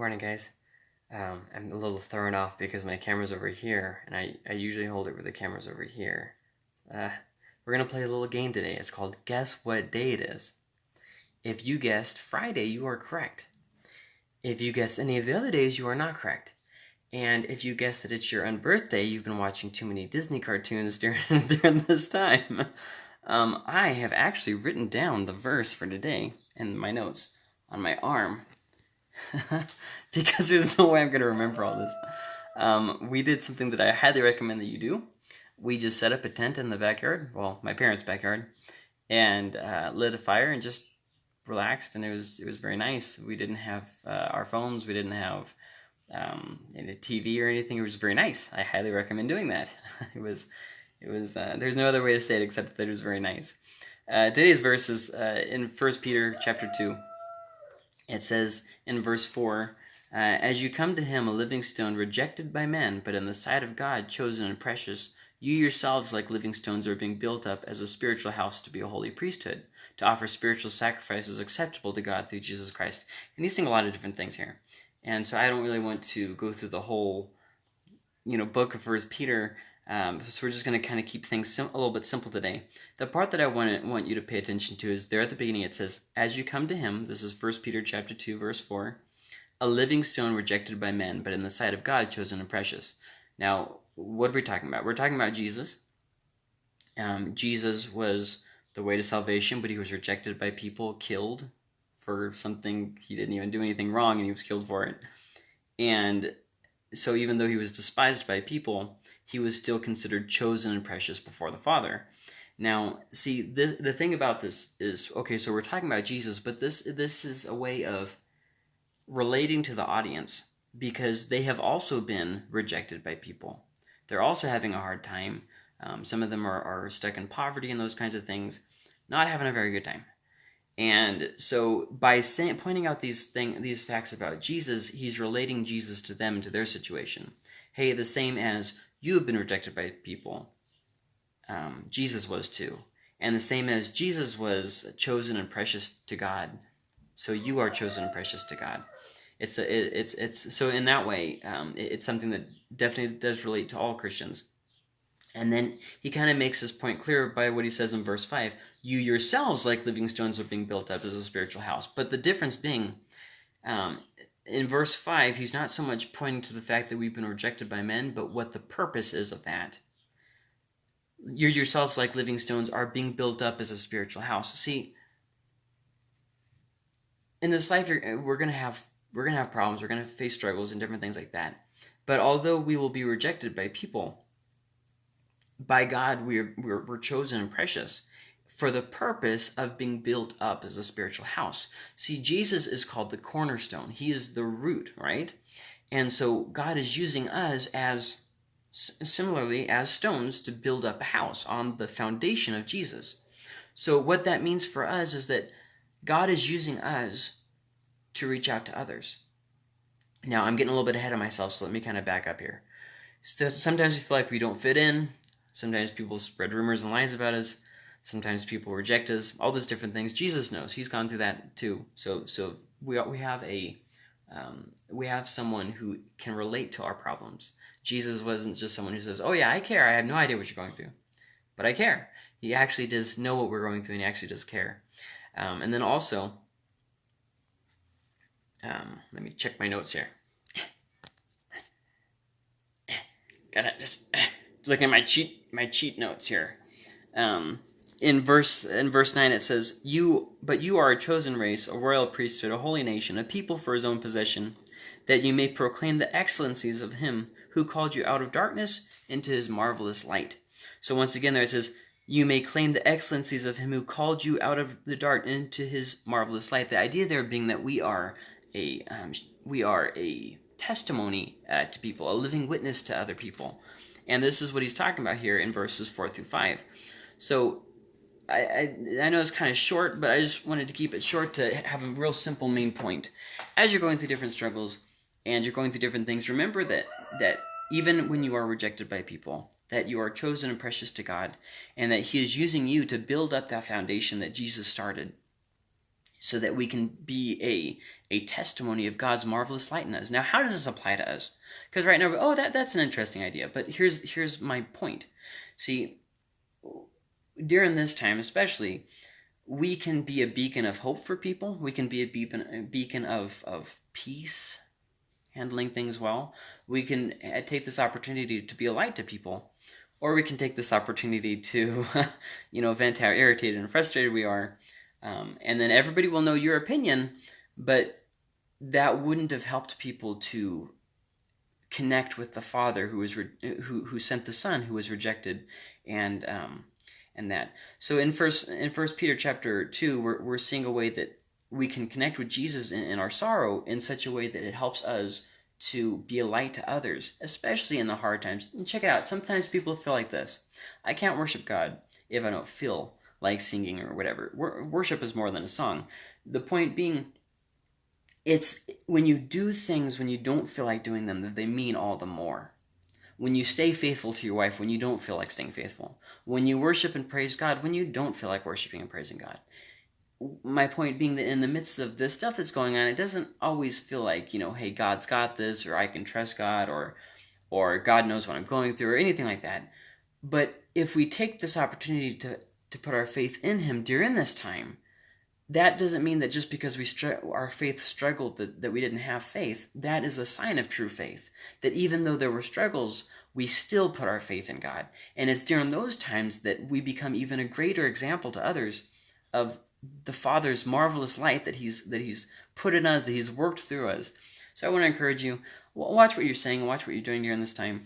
Morning, guys. Um, I'm a little thrown off because my camera's over here, and I, I usually hold it where the camera's over here. Uh, we're going to play a little game today. It's called Guess What Day It Is. If you guessed Friday, you are correct. If you guessed any of the other days, you are not correct. And if you guessed that it's your unbirthday, you've been watching too many Disney cartoons during, during this time. Um, I have actually written down the verse for today in my notes on my arm because there's no way I'm going to remember all this. Um, we did something that I highly recommend that you do. We just set up a tent in the backyard, well, my parents' backyard, and uh, lit a fire and just relaxed, and it was it was very nice. We didn't have uh, our phones, we didn't have um, any TV or anything. It was very nice. I highly recommend doing that. it was it was uh, there's no other way to say it except that it was very nice. Uh, today's verse is uh, in First Peter chapter two. It says in verse 4 uh, As you come to him, a living stone rejected by men, but in the sight of God chosen and precious, you yourselves, like living stones, are being built up as a spiritual house to be a holy priesthood, to offer spiritual sacrifices acceptable to God through Jesus Christ. And he's saying a lot of different things here. And so I don't really want to go through the whole, you know, book of First Peter. Um, so we're just going to kind of keep things a little bit simple today. The part that I want want you to pay attention to is there at the beginning. It says, "As you come to Him." This is First Peter chapter two, verse four. A living stone rejected by men, but in the sight of God chosen and precious. Now, what are we talking about? We're talking about Jesus. Um, Jesus was the way to salvation, but he was rejected by people, killed for something he didn't even do anything wrong, and he was killed for it. And so, even though he was despised by people, he was still considered chosen and precious before the Father. Now, see, the the thing about this is okay. So we're talking about Jesus, but this this is a way of relating to the audience because they have also been rejected by people. They're also having a hard time. Um, some of them are, are stuck in poverty and those kinds of things, not having a very good time. And so by saying, pointing out these thing, these facts about Jesus, he's relating Jesus to them to their situation. Hey, the same as you have been rejected by people, um, Jesus was too. And the same as Jesus was chosen and precious to God, so you are chosen and precious to God. It's a, it, it's it's so in that way, um, it, it's something that definitely does relate to all Christians. And then he kind of makes this point clear by what he says in verse 5 You yourselves, like living stones, are being built up as a spiritual house. But the difference being, um, in verse 5, he's not so much pointing to the fact that we've been rejected by men, but what the purpose is of that. You yourselves, like living stones, are being built up as a spiritual house. See, in this life, we're going to have we're going to have problems. We're going to face struggles and different things like that. But although we will be rejected by people, by God, we're, we're, we're chosen and precious for the purpose of being built up as a spiritual house. See, Jesus is called the cornerstone, He is the root, right? And so God is using us as similarly as stones to build up a house on the foundation of Jesus. So, what that means for us is that God is using us to reach out to others. Now, I'm getting a little bit ahead of myself, so let me kind of back up here. So sometimes we feel like we don't fit in, Sometimes people spread rumors and lies about us. Sometimes people reject us. All those different things. Jesus knows. He's gone through that too. So so we we have a um, we have someone who can relate to our problems. Jesus wasn't just someone who says, "Oh yeah, I care. I have no idea what you're going through, but I care." He actually does know what we're going through, and he actually does care. Um, and then also, um, let me check my notes here. Gotta just looking at my cheat my cheat notes here. Um, in verse in verse nine it says, "You but you are a chosen race, a royal priesthood, a holy nation, a people for His own possession, that you may proclaim the excellencies of Him who called you out of darkness into His marvelous light." So once again, there it says, "You may claim the excellencies of Him who called you out of the dark into His marvelous light." The idea there being that we are a um, we are a testimony uh, to people, a living witness to other people. And this is what he's talking about here in verses 4 through 5. So I, I, I, know it's kind of short, but I just wanted to keep it short to have a real simple main point. As you're going through different struggles and you're going through different things, remember that, that even when you are rejected by people, that you are chosen and precious to God, and that He is using you to build up that foundation that Jesus started. So that we can be a, a testimony of God's marvelous light in us. Now, how does this apply to us? Because right now, oh, that, that's an interesting idea. But here's here's my point. See, during this time, especially, we can be a beacon of hope for people. We can be a beacon, a beacon of, of peace, handling things well. We can uh, take this opportunity to be a light to people, or we can take this opportunity to, you know, vent how irritated and frustrated we are um, and then everybody will know your opinion, but that wouldn't have helped people to connect with the Father who was re- who who sent the Son who was rejected, and um, and that. So in first in First Peter chapter two, we're we're seeing a way that we can connect with Jesus in, in our sorrow in such a way that it helps us to be a light to others, especially in the hard times. And check it out. Sometimes people feel like this: I can't worship God if I don't feel like singing or whatever. Worship is more than a song. The point being, it's when you do things when you don't feel like doing them that they mean all the more. When you stay faithful to your wife when you don't feel like staying faithful. When you worship and praise God when you don't feel like worshiping and praising God. My point being that in the midst of this stuff that's going on, it doesn't always feel like, you know, hey, God's got this, or I can trust God, or or God knows what I'm going through, or anything like that. But if we take this opportunity to to put our faith in him during this time. That doesn't mean that just because we our faith struggled that, that we didn't have faith. That is a sign of true faith that even though there were struggles we still put our faith in god. And it's during those times that we become even a greater example to others of the father's marvelous light that he's that he's put in us that he's worked through us. So i want to encourage you watch what you're saying watch what you're doing during this time.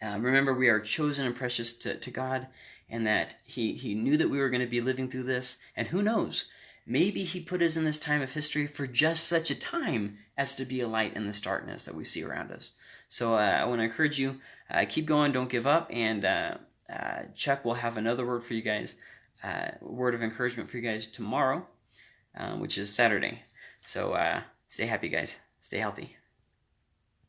Uh, remember we are chosen and precious to, to god and that he, he knew that we were going to be living through this. And who knows, maybe he put us in this time of history for just such a time as to be a light in this darkness that we see around us. So uh, I want to encourage you, uh, keep going, don't give up, and uh, uh Chuck will have another word for you guys, uh, word of encouragement for you guys tomorrow, um, which is Saturday. So uh, stay happy, guys. Stay healthy.